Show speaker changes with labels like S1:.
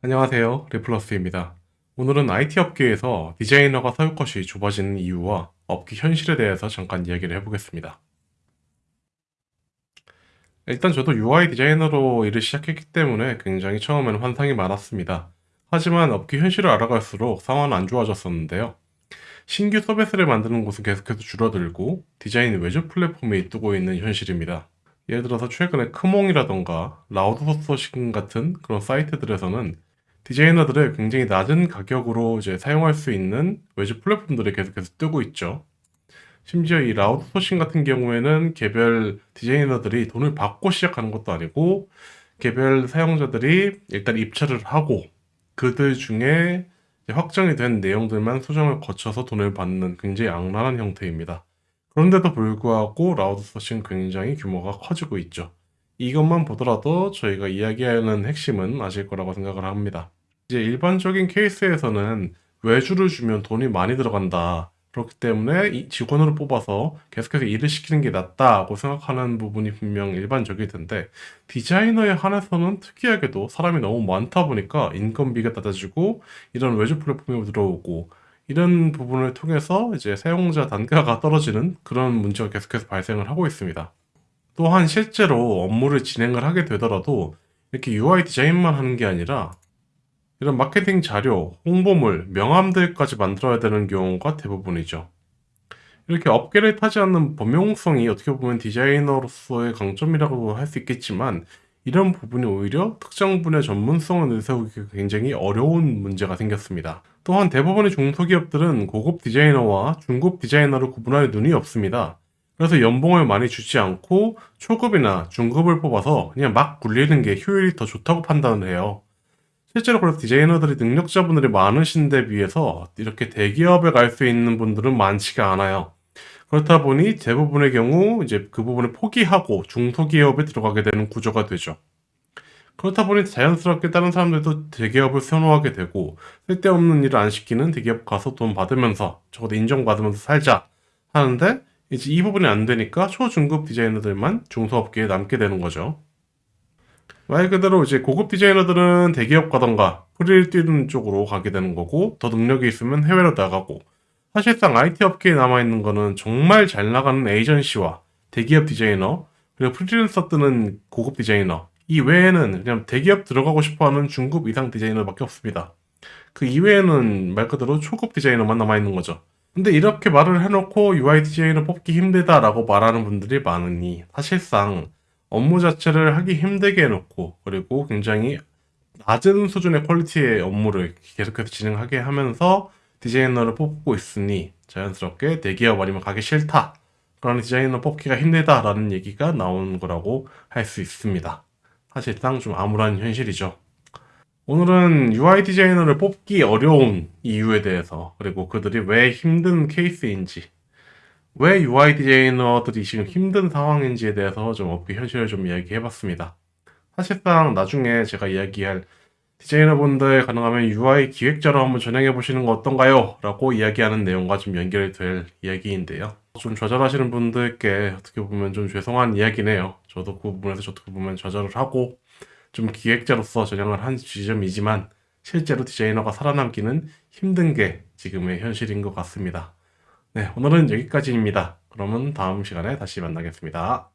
S1: 안녕하세요. 리플러스입니다. 오늘은 IT 업계에서 디자이너가 설 것이 좁아지는 이유와 업계 현실에 대해서 잠깐 이야기를 해보겠습니다. 일단 저도 UI 디자이너로 일을 시작했기 때문에 굉장히 처음에는 환상이 많았습니다. 하지만 업계 현실을 알아갈수록 상황은 안 좋아졌었는데요. 신규 서비스를 만드는 곳은 계속해서 줄어들고 디자인 외주 플랫폼이 이뜨고 있는 현실입니다. 예를 들어서 최근에 크몽이라던가 라우드소싱 같은 그런 사이트들에서는 디자이너들을 굉장히 낮은 가격으로 이제 사용할 수 있는 외주 플랫폼들이 계속해서 뜨고 있죠. 심지어 이 라우드소싱 같은 경우에는 개별 디자이너들이 돈을 받고 시작하는 것도 아니고 개별 사용자들이 일단 입찰을 하고 그들 중에 확정이 된 내용들만 수정을 거쳐서 돈을 받는 굉장히 악랄한 형태입니다. 그런데도 불구하고 라우드소싱 굉장히 규모가 커지고 있죠. 이것만 보더라도 저희가 이야기하는 핵심은 아실 거라고 생각을 합니다. 이제 일반적인 케이스에서는 외주를 주면 돈이 많이 들어간다. 그렇기 때문에 이 직원으로 뽑아서 계속해서 일을 시키는 게 낫다고 생각하는 부분이 분명 일반적일 텐데 디자이너에 한해서는 특이하게도 사람이 너무 많다 보니까 인건비가 낮아지고 이런 외주 플랫폼이 들어오고 이런 부분을 통해서 이제 사용자 단가가 떨어지는 그런 문제가 계속해서 발생을 하고 있습니다. 또한 실제로 업무를 진행을 하게 되더라도 이렇게 UI 디자인만 하는 게 아니라 이런 마케팅 자료, 홍보물, 명함들까지 만들어야 되는 경우가 대부분이죠. 이렇게 업계를 타지 않는 범용성이 어떻게 보면 디자이너로서의 강점이라고 할 수 있겠지만 이런 부분이 오히려 특정 분야 전문성을 내세우기 굉장히 어려운 문제가 생겼습니다. 또한 대부분의 중소기업들은 고급 디자이너와 중급 디자이너를 구분할 눈이 없습니다. 그래서 연봉을 많이 주지 않고 초급이나 중급을 뽑아서 그냥 막 굴리는 게 효율이 더 좋다고 판단을 해요. 실제로 그래서 디자이너들이 능력자분들이 많으신데 비해서 이렇게 대기업에 갈 수 있는 분들은 많지가 않아요. 그렇다 보니 대부분의 경우 이제 그 부분을 포기하고 중소기업에 들어가게 되는 구조가 되죠. 그렇다 보니 자연스럽게 다른 사람들도 대기업을 선호하게 되고 쓸데없는 일을 안 시키는 대기업 가서 돈 받으면서 적어도 인정받으면서 살자 하는데 이제 이 부분이 안 되니까 초중급 디자이너들만 중소업계에 남게 되는 거죠. 말 그대로 이제 고급 디자이너들은 대기업 가던가 프리를 뛰는 쪽으로 가게 되는 거고 더 능력이 있으면 해외로 나가고 사실상 IT 업계에 남아있는 거는 정말 잘 나가는 에이전시와 대기업 디자이너 그리고 프리랜서 뜨는 고급 디자이너 이 외에는 그냥 대기업 들어가고 싶어하는 중급 이상 디자이너밖에 없습니다. 그 이외에는 말 그대로 초급 디자이너만 남아있는 거죠. 근데 이렇게 말을 해놓고 UI 디자이너 뽑기 힘들다 라고 말하는 분들이 많으니 사실상 업무 자체를 하기 힘들게 해놓고 그리고 굉장히 낮은 수준의 퀄리티의 업무를 계속해서 진행하게 하면서 디자이너를 뽑고 있으니 자연스럽게 대기업 아니면 가기 싫다 그런 디자이너 뽑기가 힘들다 라는 얘기가 나온 거라고 할 수 있습니다. 사실상 좀 암울한 현실이죠. 오늘은 UI 디자이너를 뽑기 어려운 이유에 대해서 그리고 그들이 왜 힘든 케이스인지 왜 UI 디자이너들이 지금 힘든 상황인지에 대해서 좀 업계 현실을 좀 이야기해봤습니다. 사실상 나중에 제가 이야기할 디자이너분들 가능하면 UI 기획자로 한번 전향해 보시는 거 어떤가요? 라고 이야기하는 내용과 좀 연결이 될 이야기인데요. 좀 좌절하시는 분들께 어떻게 보면 좀 죄송한 이야기네요. 저도 그 부분에서 어떻게 보면 좌절을 하고 좀 기획자로서 전향을 한 지점이지만 실제로 디자이너가 살아남기는 힘든 게 지금의 현실인 것 같습니다. 네, 오늘은 여기까지입니다. 그러면 다음 시간에 다시 만나겠습니다.